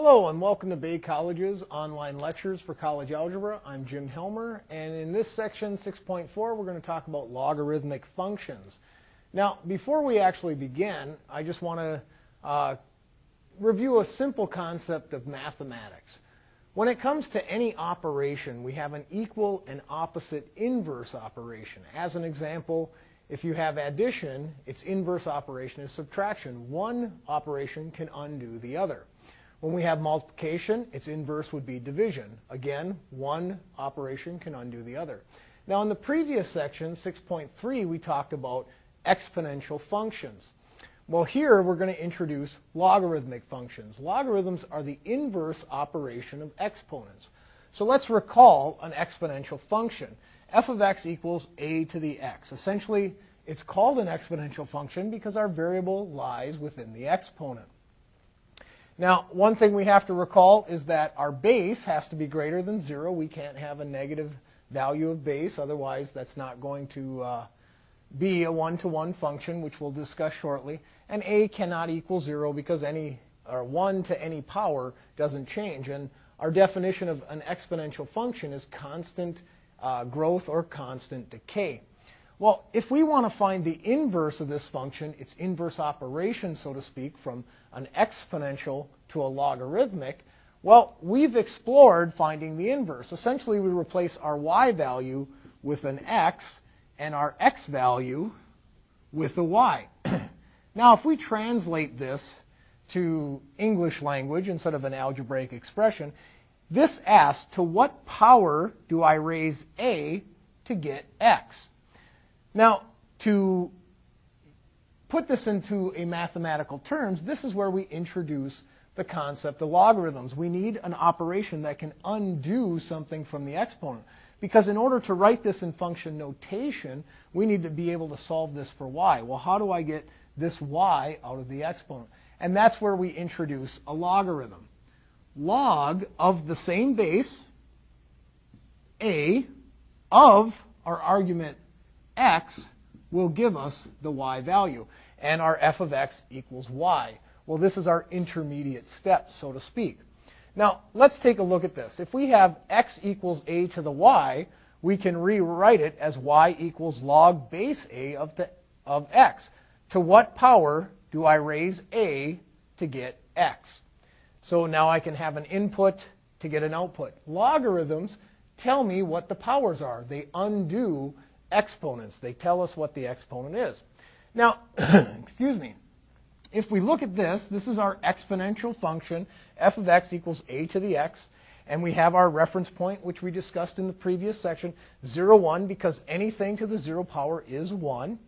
Hello and welcome to Bay College's online lectures for college algebra. I'm Jim Helmer and in this section 6.4 we're going to talk about logarithmic functions. Now before we actually begin I just want to uh, review a simple concept of mathematics. When it comes to any operation we have an equal and opposite inverse operation. As an example if you have addition its inverse operation is subtraction. One operation can undo the other. When we have multiplication, its inverse would be division. Again, one operation can undo the other. Now, in the previous section, 6.3, we talked about exponential functions. Well, here we're going to introduce logarithmic functions. Logarithms are the inverse operation of exponents. So let's recall an exponential function. f of x equals a to the x. Essentially, it's called an exponential function because our variable lies within the exponent. Now, one thing we have to recall is that our base has to be greater than 0. We can't have a negative value of base, otherwise that's not going to uh, be a one-to-one function, which we'll discuss shortly. And a cannot equal 0 because any or 1 to any power doesn't change. And our definition of an exponential function is constant uh, growth or constant decay. Well, if we want to find the inverse of this function, its inverse operation, so to speak, from an exponential to a logarithmic, well, we've explored finding the inverse. Essentially, we replace our y value with an x and our x value with a y. now, if we translate this to English language instead of an algebraic expression, this asks, to what power do I raise a to get x? Now, to put this into a mathematical terms, this is where we introduce the concept of logarithms. We need an operation that can undo something from the exponent. Because in order to write this in function notation, we need to be able to solve this for y. Well, how do I get this y out of the exponent? And that's where we introduce a logarithm. Log of the same base, a, of our argument x will give us the y value. And our f of x equals y. Well, this is our intermediate step, so to speak. Now, let's take a look at this. If we have x equals a to the y, we can rewrite it as y equals log base a of, the, of x. To what power do I raise a to get x? So now I can have an input to get an output. Logarithms tell me what the powers are. They undo exponents. They tell us what the exponent is. Now, excuse me. If we look at this, this is our exponential function, f of x equals a to the x, and we have our reference point, which we discussed in the previous section, 0, 1, because anything to the 0 power is 1.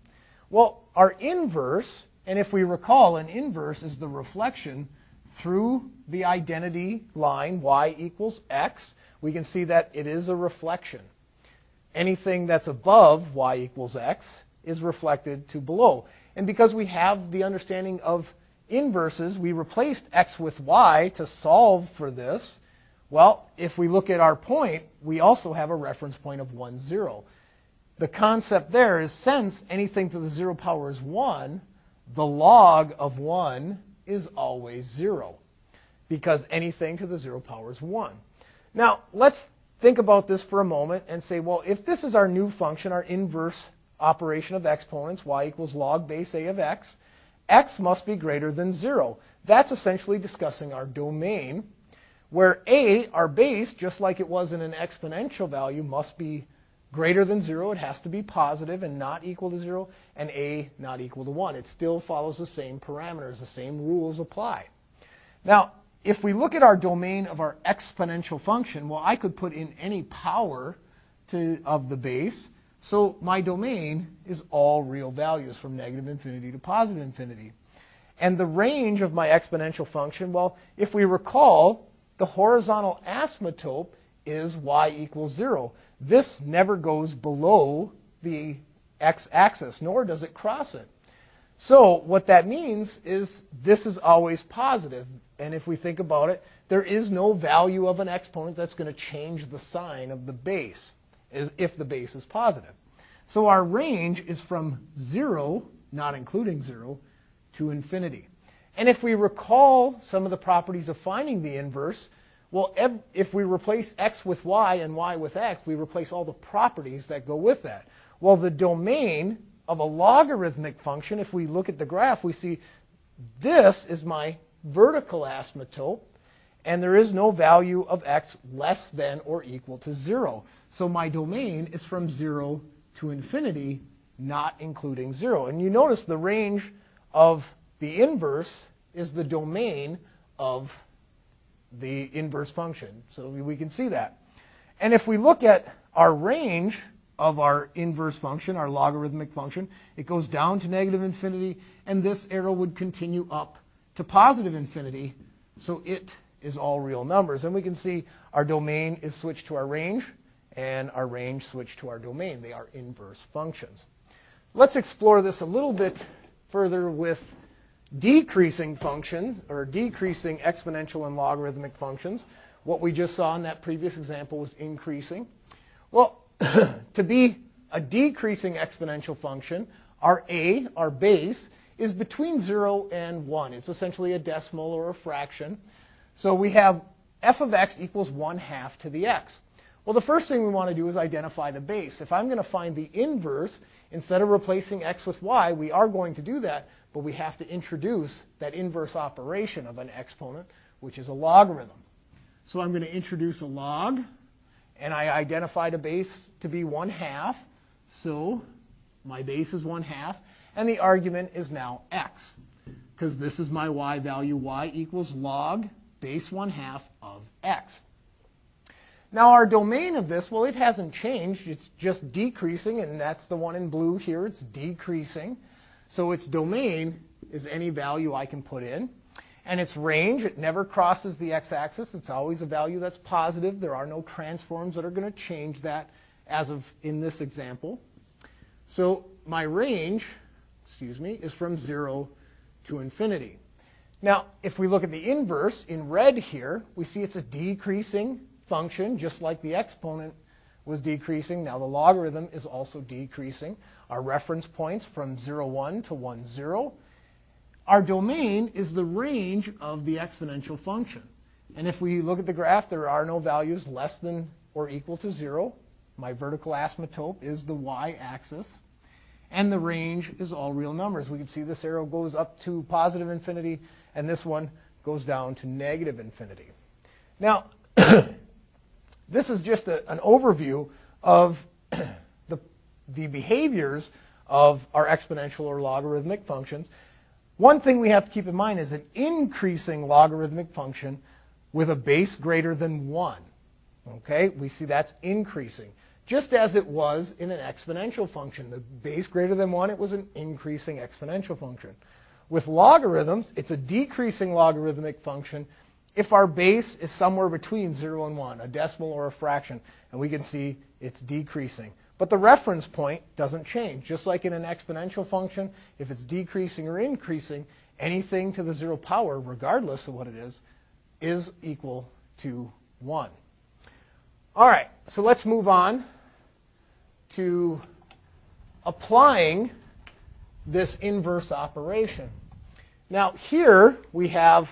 Well, our inverse, and if we recall, an inverse is the reflection through the identity line y equals x. We can see that it is a reflection anything that's above y equals x is reflected to below. And because we have the understanding of inverses, we replaced x with y to solve for this. Well, if we look at our point, we also have a reference point of 1, 0. The concept there is since anything to the 0 power is 1, the log of 1 is always 0 because anything to the 0 power is 1. Now, let's think about this for a moment and say, well, if this is our new function, our inverse operation of exponents, y equals log base a of x, x must be greater than 0. That's essentially discussing our domain, where a, our base, just like it was in an exponential value, must be greater than 0. It has to be positive and not equal to 0, and a not equal to 1. It still follows the same parameters. The same rules apply. Now, if we look at our domain of our exponential function, well, I could put in any power to, of the base. So my domain is all real values from negative infinity to positive infinity. And the range of my exponential function, well, if we recall, the horizontal asymptote is y equals 0. This never goes below the x-axis, nor does it cross it. So what that means is this is always positive. And if we think about it, there is no value of an exponent that's going to change the sign of the base if the base is positive. So our range is from 0, not including 0, to infinity. And if we recall some of the properties of finding the inverse, well, if we replace x with y and y with x, we replace all the properties that go with that. Well, the domain of a logarithmic function, if we look at the graph, we see this is my vertical asymptote, and there is no value of x less than or equal to 0. So my domain is from 0 to infinity, not including 0. And you notice the range of the inverse is the domain of the inverse function. So we can see that. And if we look at our range of our inverse function, our logarithmic function, it goes down to negative infinity, and this arrow would continue up to positive infinity. So it is all real numbers. And we can see our domain is switched to our range, and our range switched to our domain. They are inverse functions. Let's explore this a little bit further with decreasing functions, or decreasing exponential and logarithmic functions. What we just saw in that previous example was increasing. Well, to be a decreasing exponential function, our a, our base, is between 0 and 1. It's essentially a decimal or a fraction. So we have f of x equals 1 half to the x. Well, the first thing we want to do is identify the base. If I'm going to find the inverse, instead of replacing x with y, we are going to do that, but we have to introduce that inverse operation of an exponent, which is a logarithm. So I'm going to introduce a log, and I identified a base to be 1 half. So my base is 1 half, and the argument is now x, because this is my y value. y equals log base 1 half of x. Now our domain of this, well, it hasn't changed. It's just decreasing, and that's the one in blue here. It's decreasing. So its domain is any value I can put in. And its range, it never crosses the x-axis. It's always a value that's positive. There are no transforms that are going to change that as of in this example. So my range, excuse me, is from 0 to infinity. Now, if we look at the inverse in red here, we see it's a decreasing function, just like the exponent was decreasing. Now the logarithm is also decreasing. Our reference points from 0, 1 to 1, 0. Our domain is the range of the exponential function. And if we look at the graph, there are no values less than or equal to 0. My vertical asymptote is the y-axis. And the range is all real numbers. We can see this arrow goes up to positive infinity, and this one goes down to negative infinity. Now, this is just a, an overview of the, the behaviors of our exponential or logarithmic functions. One thing we have to keep in mind is an increasing logarithmic function with a base greater than 1. Okay, we see that's increasing. Just as it was in an exponential function. The base greater than 1, it was an increasing exponential function. With logarithms, it's a decreasing logarithmic function if our base is somewhere between 0 and 1, a decimal or a fraction, and we can see it's decreasing. But the reference point doesn't change. Just like in an exponential function, if it's decreasing or increasing, anything to the zero power, regardless of what it is, is equal to 1. All right, so let's move on to applying this inverse operation. Now, here we have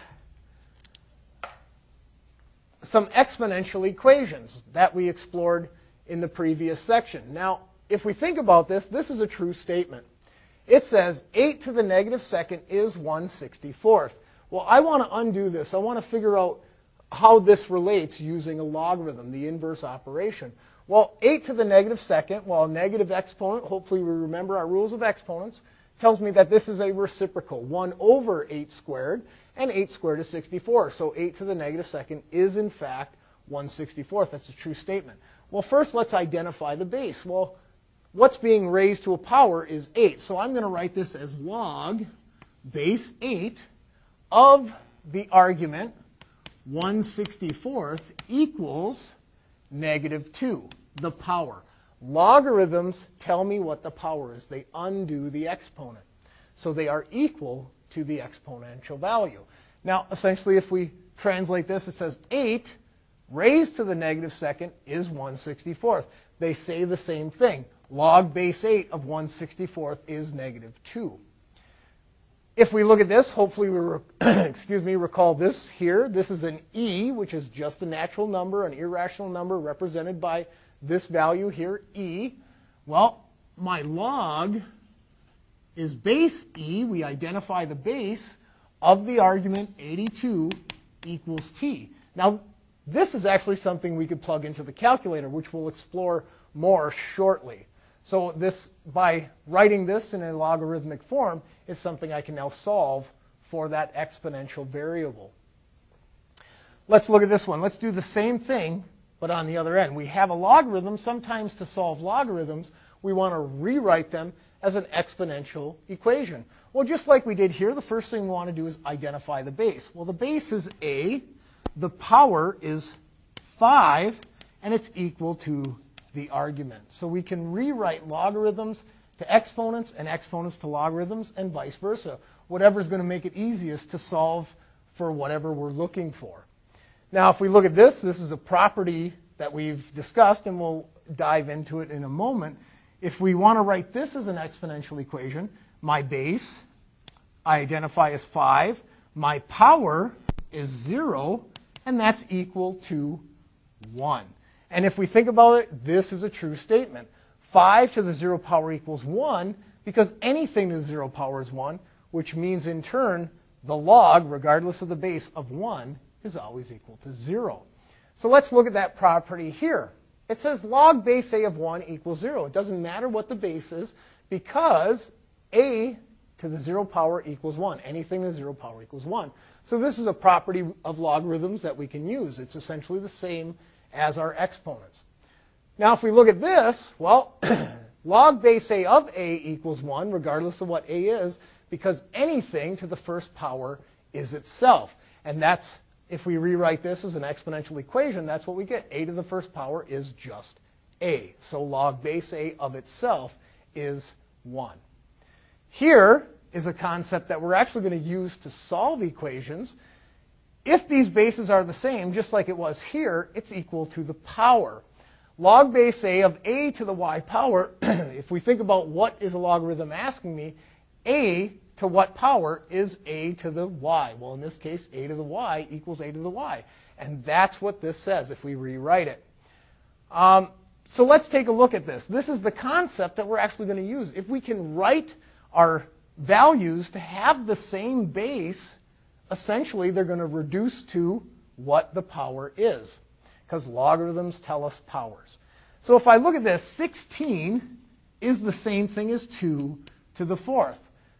some exponential equations that we explored in the previous section. Now, if we think about this, this is a true statement. It says 8 to the negative second is 1 64th. Well, I want to undo this. I want to figure out how this relates using a logarithm, the inverse operation. Well, 8 to the negative second, well, a negative exponent, hopefully we remember our rules of exponents, tells me that this is a reciprocal, 1 over 8 squared and 8 squared is 64. So 8 to the negative second is, in fact, 1 64th. That's a true statement. Well, first let's identify the base. Well, what's being raised to a power is 8. So I'm going to write this as log base 8 of the argument 1 64th equals negative 2, the power. Logarithms tell me what the power is. They undo the exponent. So they are equal to the exponential value. Now, essentially, if we translate this, it says 8 raised to the negative second is 1 64th. They say the same thing. Log base 8 of 1 64th is negative 2. if we look at this, hopefully we re- excuse me recall this here. This is an e, which is just a natural number, an irrational number represented by this value here, e. Well, my log is base e. We identify the base of the argument 82 equals t. Now, this is actually something we could plug into the calculator, which we'll explore more shortly. So this, by writing this in a logarithmic form, is something I can now solve for that exponential variable. Let's look at this one. Let's do the same thing, but on the other end. We have a logarithm. Sometimes to solve logarithms, we want to rewrite them as an exponential equation. Well, just like we did here, the first thing we want to do is identify the base. Well, the base is a, the power is 5, and it's equal to the argument. So we can rewrite logarithms to exponents and exponents to logarithms and vice versa. Whatever is going to make it easiest to solve for whatever we're looking for. Now, if we look at this, this is a property that we've discussed, and we'll dive into it in a moment. If we want to write this as an exponential equation, my base I identify as 5, my power is 0, and that's equal to 1. And if we think about it, this is a true statement. 5 to the 0 power equals 1 because anything to the 0 power is 1, which means in turn the log, regardless of the base of 1, is always equal to 0. So let's look at that property here. It says log base a of 1 equals 0. It doesn't matter what the base is because a to the 0 power equals 1. Anything to the 0 power equals 1. So this is a property of logarithms that we can use. It's essentially the same as our exponents. Now, if we look at this, well, log base a of a equals 1, regardless of what a is, because anything to the first power is itself. And that's, if we rewrite this as an exponential equation, that's what we get. a to the first power is just a. So log base a of itself is 1. Here is a concept that we're actually going to use to solve equations. If these bases are the same, just like it was here, it's equal to the power. Log base a of a to the y power, if we think about what is a logarithm asking me, a to what power is a to the y? Well, in this case, a to the y equals a to the y. And that's what this says if we rewrite it. Um, so let's take a look at this. This is the concept that we're actually going to use. If we can write our values to have the same base, essentially they're going to reduce to what the power is, because logarithms tell us powers. So if I look at this, 16 is the same thing as 2 to the fourth.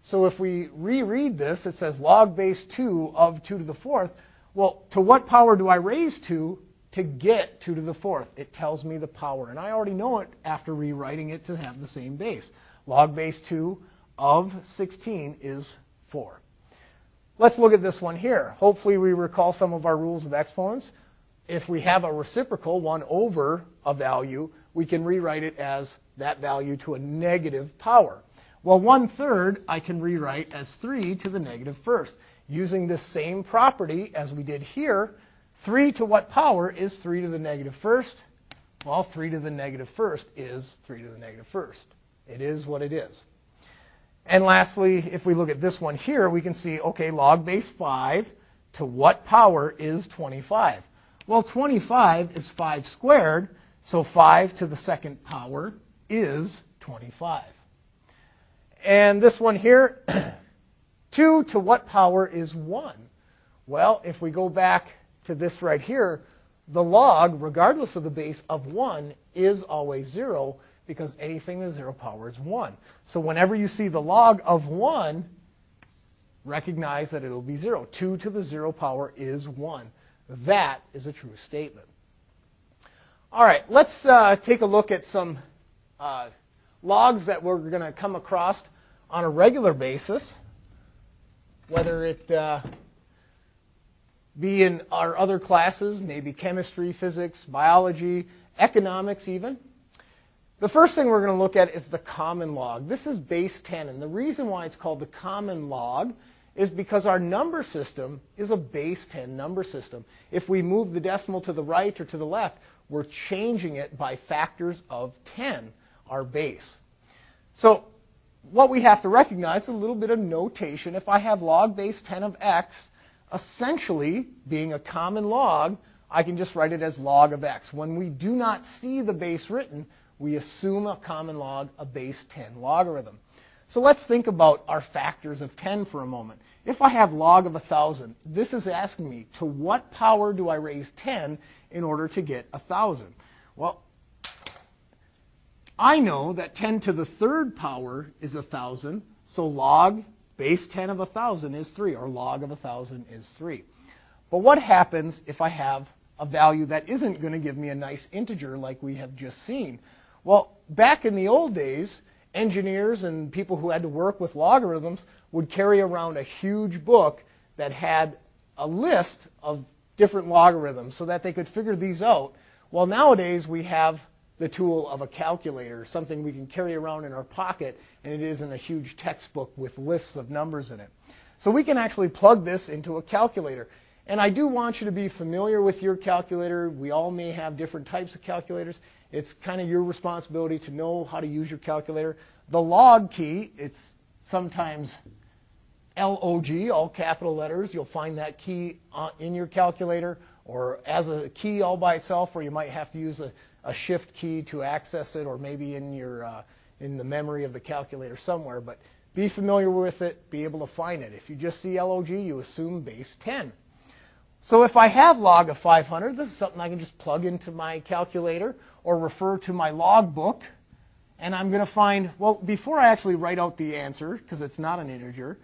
So if we reread this, it says log base 2 of 2 to the fourth. Well, to what power do I raise 2 to get 2 to the fourth? It tells me the power. And I already know it after rewriting it to have the same base. Log base 2 of 16 is 4. Let's look at this one here. Hopefully we recall some of our rules of exponents. If we have a reciprocal, 1 over a value, we can rewrite it as that value to a negative power. Well, 1 third I can rewrite as 3 to the negative first. Using this same property as we did here, 3 to what power is 3 to the negative first? Well, 3 to the negative first is 3 to the negative first. It is what it is. And lastly, if we look at this one here, we can see, okay, log base 5 to what power is 25? Well, 25 is 5 squared, so 5 to the second power is 25. And this one here, 2 to what power is 1? Well, if we go back to this right here, the log, regardless of the base of 1, is always 0 because anything with 0 power is 1. So whenever you see the log of 1, recognize that it'll be 0. 2 to the 0 power is 1. That is a true statement. All right, let's uh, take a look at some uh, logs that we're going to come across on a regular basis, whether it uh, be in our other classes, maybe chemistry, physics, biology, economics even. The first thing we're going to look at is the common log. This is base 10, and the reason why it's called the common log is because our number system is a base 10 number system. If we move the decimal to the right or to the left, we're changing it by factors of 10, our base. So what we have to recognize is a little bit of notation. If I have log base 10 of x, essentially being a common log, I can just write it as log of x. When we do not see the base written, we assume a common log, a base 10 logarithm. So let's think about our factors of 10 for a moment. If I have log of 1,000, this is asking me, to what power do I raise 10 in order to get 1,000? Well, I know that 10 to the third power is 1,000, so log base 10 of 1,000 is 3, or log of 1,000 is 3. But what happens if I have a value that isn't going to give me a nice integer like we have just seen? Well, back in the old days, engineers and people who had to work with logarithms would carry around a huge book that had a list of different logarithms so that they could figure these out. Well, nowadays we have the tool of a calculator, something we can carry around in our pocket, and it isn't a huge textbook with lists of numbers in it. So we can actually plug this into a calculator. And I do want you to be familiar with your calculator. We all may have different types of calculators. It's kind of your responsibility to know how to use your calculator. The log key, it's sometimes LOG, all capital letters. You'll find that key uh, in your calculator or as a key all by itself, or you might have to use a, a shift key to access it, or maybe in your uh, in the memory of the calculator somewhere. But be familiar with it, be able to find it. If you just see LOG, you assume base 10. So if I have log of 500, this is something I can just plug into my calculator or refer to my log book. And I'm going to find, well, before I actually write out the answer, because it's not an integer,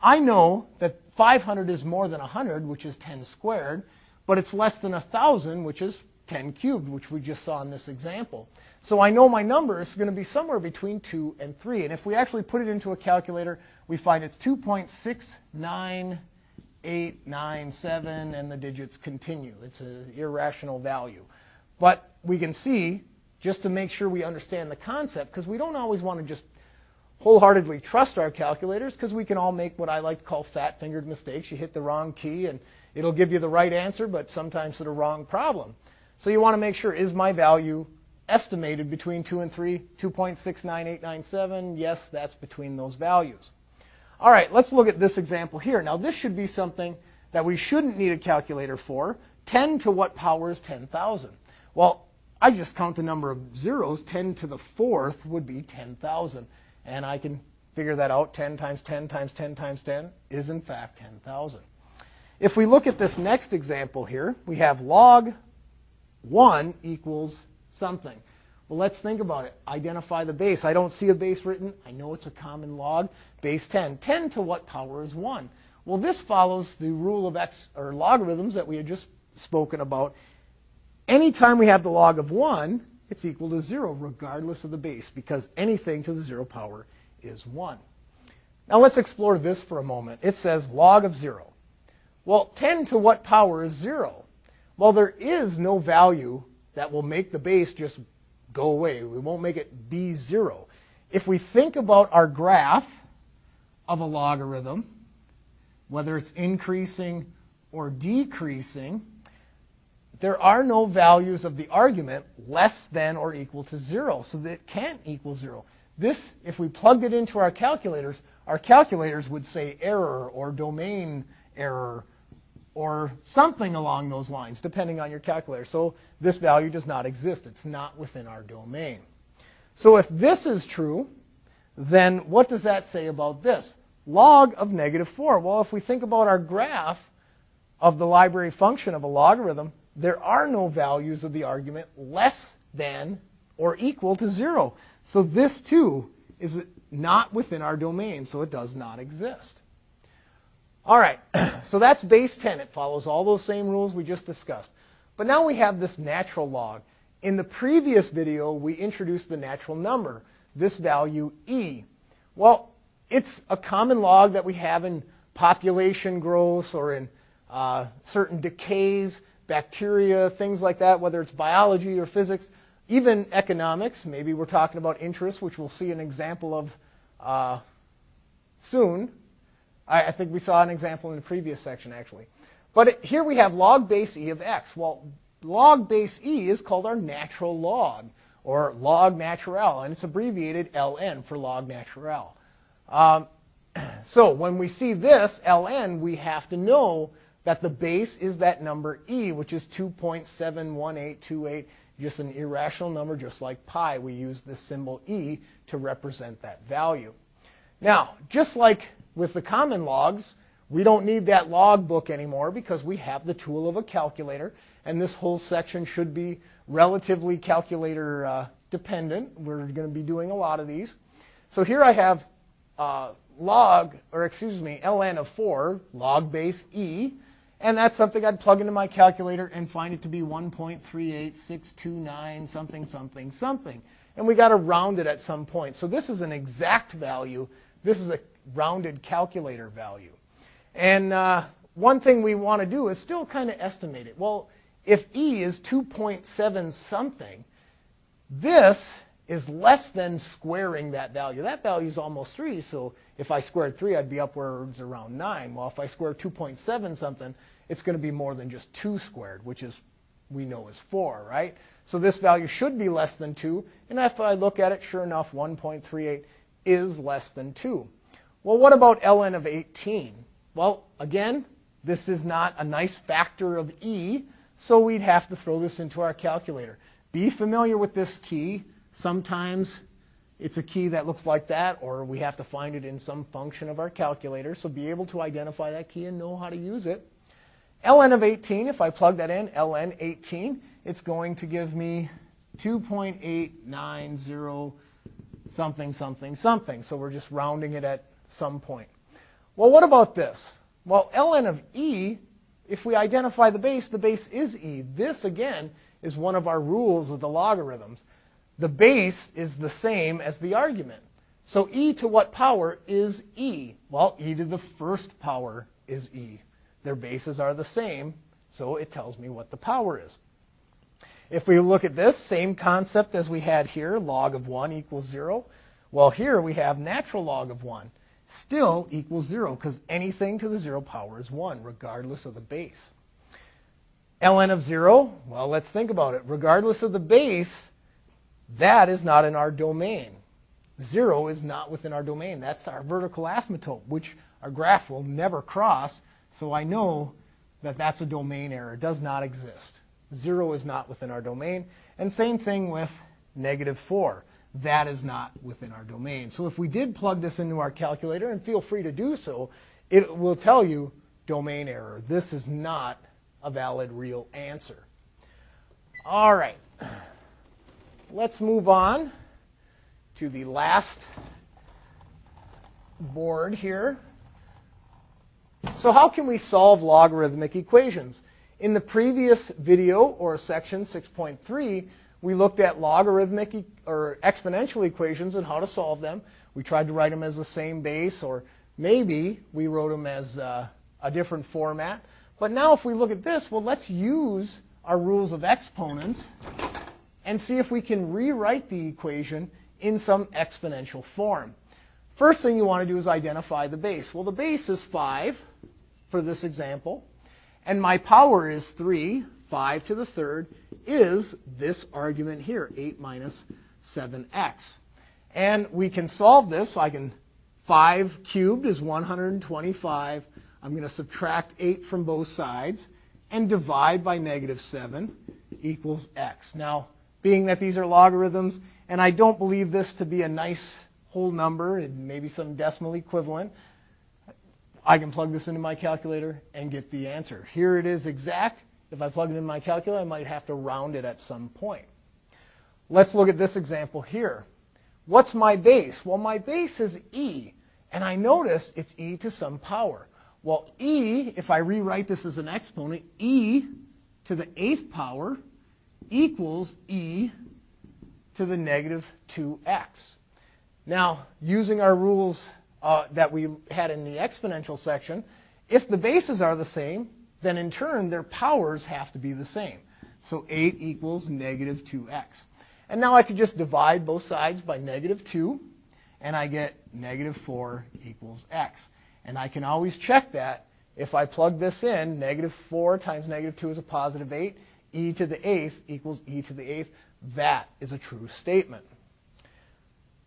I know that 500 is more than 100, which is 10 squared, but it's less than 1,000, which is 10 cubed, which we just saw in this example. So I know my number is going to be somewhere between 2 and 3. And if we actually put it into a calculator, we find it's 2.69897, and the digits continue. It's an irrational value. But we can see, just to make sure we understand the concept, because we don't always want to just wholeheartedly trust our calculators, because we can all make what I like to call fat-fingered mistakes. You hit the wrong key, and it'll give you the right answer, but sometimes to the wrong problem. So you want to make sure, is my value estimated between 2 and 3, 2.69897. Yes, that's between those values. All right, let's look at this example here. Now, this should be something that we shouldn't need a calculator for. 10 to what power is 10,000? Well, I just count the number of zeros. 10 to the fourth would be 10,000. And I can figure that out. 10 times 10 times 10 times 10 is, in fact, 10,000. If we look at this next example here, we have log 1 equals something. Well, let's think about it. Identify the base. I don't see a base written. I know it's a common log. Base 10. 10 to what power is 1? Well, this follows the rule of x or logarithms that we had just spoken about. Anytime we have the log of 1, it's equal to 0 regardless of the base because anything to the 0 power is 1. Now let's explore this for a moment. It says log of 0. Well, 10 to what power is 0? Well, there is no value that will make the base just go away. We won't make it be zero. If we think about our graph of a logarithm, whether it's increasing or decreasing, there are no values of the argument less than or equal to zero, so that it can't equal zero. This, if we plugged it into our calculators, our calculators would say error or domain error or something along those lines, depending on your calculator. So this value does not exist. It's not within our domain. So if this is true, then what does that say about this? Log of negative 4. Well, if we think about our graph of the library function of a logarithm, there are no values of the argument less than or equal to 0. So this, too, is not within our domain, so it does not exist. All right, so that's base 10. It follows all those same rules we just discussed. But now we have this natural log. In the previous video, we introduced the natural number, this value e. Well, it's a common log that we have in population growth or in uh, certain decays, bacteria, things like that, whether it's biology or physics, even economics. Maybe we're talking about interest, which we'll see an example of uh, soon. I, I think we saw an example in the previous section, actually. But it, here we have log base e of x. Well, log base e is called our natural log, or log natural, and it's abbreviated ln for log natural. Um, so when we see this, ln, we have to know that the base is that number e, which is 2.71828, just an irrational number, just like pi. We use the symbol e to represent that value. Now, just like with the common logs, we don't need that log book anymore because we have the tool of a calculator, and this whole section should be relatively calculator uh, dependent. We're going to be doing a lot of these. So here I have uh, log, or excuse me, ln of 4, log base e, and that's something I'd plug into my calculator and find it to be 1.38629 something, something, something. And we got to round it at some point. So this is an exact value. This is a rounded calculator value. And uh, one thing we want to do is still kind of estimate it. Well, if E is 2.7 something, this is less than squaring that value. That value is almost 3, so if I squared 3, I'd be upwards around 9. Well, if I square 2.7 something, it's going to be more than just 2 squared, which is we know is 4, right? So this value should be less than 2, and if I look at it, sure enough, 1.38 is less than 2. Well, what about ln of 18? Well, again, this is not a nice factor of e, so we'd have to throw this into our calculator. Be familiar with this key. Sometimes it's a key that looks like that, or we have to find it in some function of our calculator. So be able to identify that key and know how to use it. ln of 18, if I plug that in, ln 18, it's going to give me 2.890 something, something, something. So we're just rounding it at some point. Well, what about this? Well, ln of e, if we identify the base, the base is e. This, again, is one of our rules of the logarithms the base is the same as the argument. So e to what power is e? Well, e to the first power is e. Their bases are the same, so it tells me what the power is. If we look at this, same concept as we had here, log of 1 equals 0. Well, here we have natural log of 1 still equals 0 because anything to the 0 power is 1, regardless of the base. ln of 0, well, let's think about it. Regardless of the base, that is not in our domain. Zero is not within our domain. That's our vertical asymptote, which our graph will never cross. So I know that that's a domain error. It does not exist. Zero is not within our domain. And same thing with negative 4. That is not within our domain. So if we did plug this into our calculator, and feel free to do so, it will tell you domain error. This is not a valid real answer. All right let's move on to the last board here. So how can we solve logarithmic equations? In the previous video, or section 6.3, we looked at logarithmic e or exponential equations and how to solve them. We tried to write them as the same base, or maybe we wrote them as uh, a different format. But now if we look at this, well, let's use our rules of exponents and see if we can rewrite the equation in some exponential form. First thing you want to do is identify the base. Well, the base is 5 for this example, and my power is 3. 5 to the third is this argument here, 8 minus 7x. And we can solve this. So I can, 5 cubed is 125. I'm going to subtract 8 from both sides and divide by negative 7 equals x. Now, being that these are logarithms, and I don't believe this to be a nice whole number, and maybe some decimal equivalent, I can plug this into my calculator and get the answer. Here it is exact. If I plug it in my calculator, I might have to round it at some point. Let's look at this example here. What's my base? Well, my base is e, and I notice it's e to some power. Well, e, if I rewrite this as an exponent, e to the eighth power equals e to the negative 2x. Now, using our rules uh, that we had in the exponential section, if the bases are the same, then in turn their powers have to be the same. So 8 equals negative 2x. And now I could just divide both sides by negative 2, and I get negative 4 equals x. And I can always check that. If I plug this in, negative 4 times negative 2 is a positive 8 e to the eighth equals e to the eighth. That is a true statement.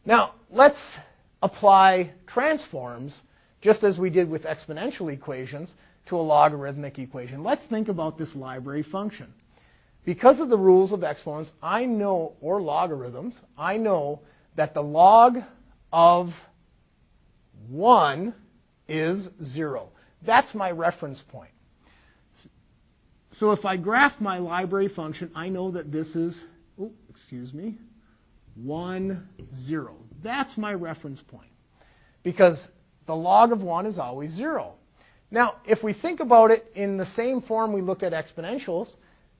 Now, let's apply transforms, just as we did with exponential equations, to a logarithmic equation. Let's think about this library function. Because of the rules of exponents, I know, or logarithms, I know that the log of 1 is 0. That's my reference point. So if I graph my library function, I know that this is, oh, excuse me, 1, 0. That's my reference point. Because the log of 1 is always 0. Now, if we think about it in the same form we looked at exponentials,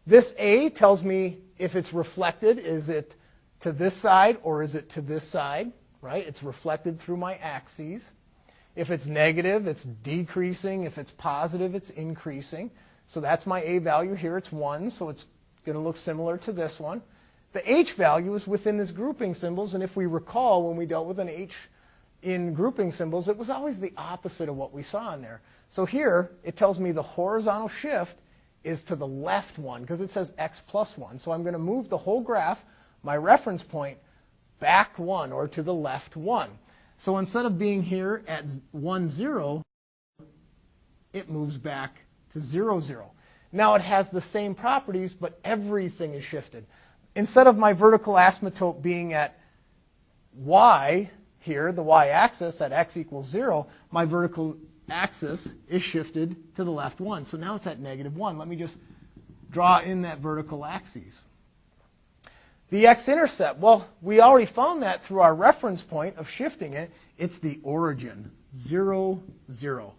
this a tells me if it's reflected, is it to this side or is it to this side, right? It's reflected through my axes. If it's negative, it's decreasing. If it's positive, it's increasing. So that's my a value here. It's 1, so it's going to look similar to this one. The h value is within this grouping symbols, and if we recall when we dealt with an h in grouping symbols, it was always the opposite of what we saw in there. So here, it tells me the horizontal shift is to the left one, because it says x plus 1. So I'm going to move the whole graph, my reference point, back 1, or to the left 1. So instead of being here at 1, 0, it moves back to 0, 0. Now it has the same properties, but everything is shifted. Instead of my vertical asymptote being at y here, the y-axis at x equals 0, my vertical axis is shifted to the left 1. So now it's at negative 1. Let me just draw in that vertical axis. The x-intercept, well, we already found that through our reference point of shifting it. It's the origin, 0, 0.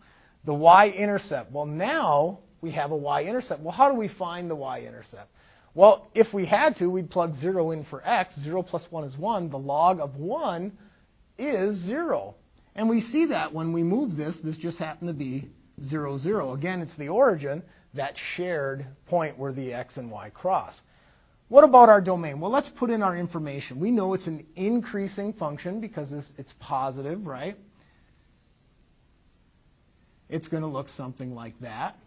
The y-intercept, well, now we have a y-intercept. Well, how do we find the y-intercept? Well, if we had to, we'd plug 0 in for x. 0 plus 1 is 1. The log of 1 is 0. And we see that when we move this, this just happened to be 0, 0. Again, it's the origin, that shared point where the x and y cross. What about our domain? Well, let's put in our information. We know it's an increasing function because it's, it's positive, right? It's going to look something like that.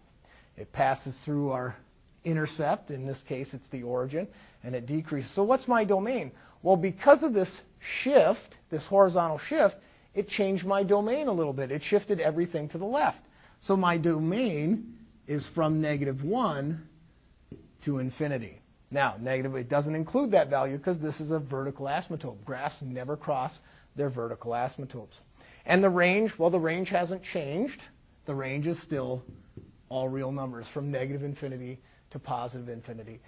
It passes through our intercept. In this case, it's the origin, and it decreases. So what's my domain? Well, because of this shift, this horizontal shift, it changed my domain a little bit. It shifted everything to the left. So my domain is from negative 1 to infinity. Now, negative, it doesn't include that value because this is a vertical asymptote. Graphs never cross their vertical asymptotes. And the range, well, the range hasn't changed. The range is still all real numbers from negative infinity to positive infinity.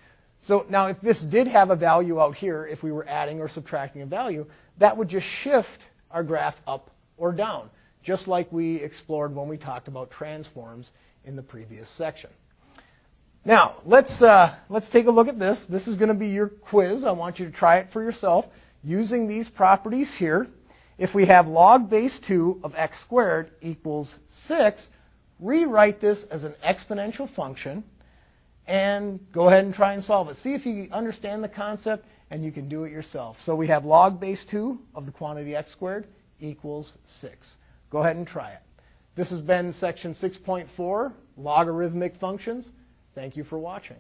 So now if this did have a value out here, if we were adding or subtracting a value, that would just shift our graph up or down, just like we explored when we talked about transforms in the previous section. Now, let's, uh, let's take a look at this. This is going to be your quiz. I want you to try it for yourself using these properties here. If we have log base 2 of x squared equals 6, rewrite this as an exponential function and go ahead and try and solve it. See if you understand the concept and you can do it yourself. So we have log base 2 of the quantity x squared equals 6. Go ahead and try it. This has been section 6.4, logarithmic functions. Thank you for watching.